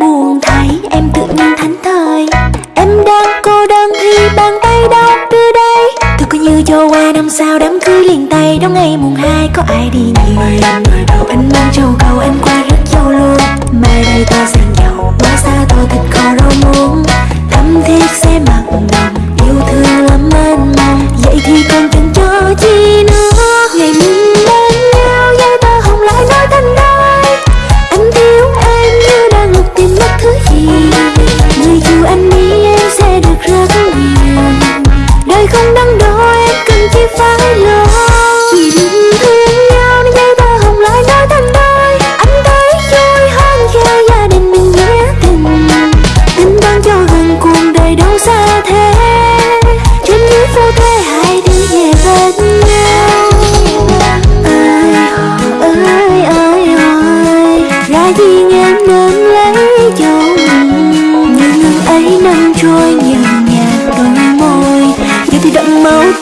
buồn thấy em tự nhiên thánh thời em đang cô đơn khi bàn tay đang đưa đây. Tôi cứ như cho qua năm sau đám cưới liền tay. Đó ngày mùng hai có ai đi nhỉ mời em mời đầu anh mang châu cầu, em qua rất châu luôn mà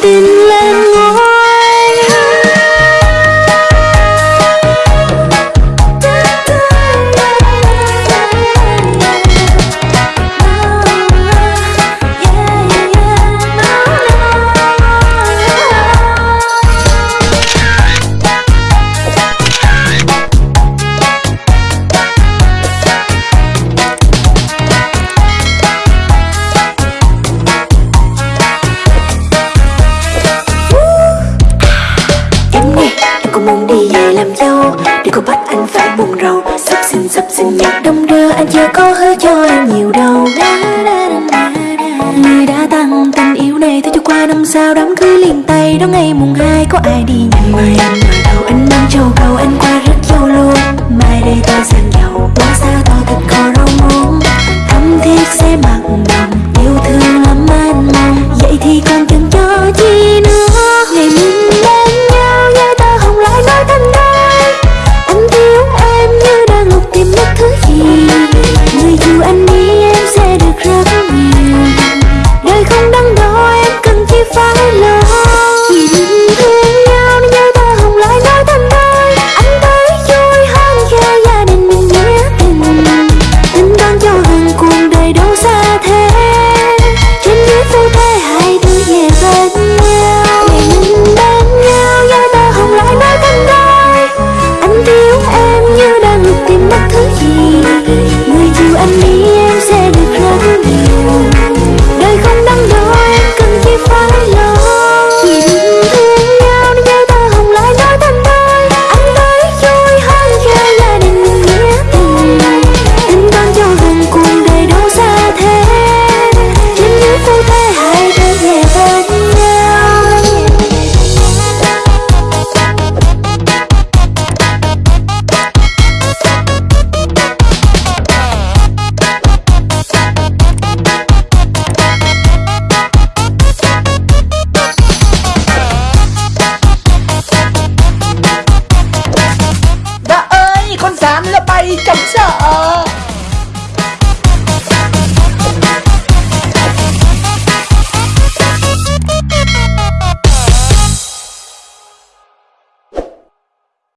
दिल cô muốn đi về làm dâu. Để cô bắt anh phải buồn rầu. Sắp xin sắp xin nhạc đông đưa. Anh chưa có hứa cho em nhiều đâu. Người đã tăng tình yêu này thôi cho qua năm sao. Đám cưới liền tay. Đó ngày mùng hai có ai đi nhận mày anh mời đầu anh mang châu cầu. Anh qua rất dâu luôn mai đây ta sang giàu. Quá xa to thịt cò rau muống thấm thiết sẽ mặn है 可以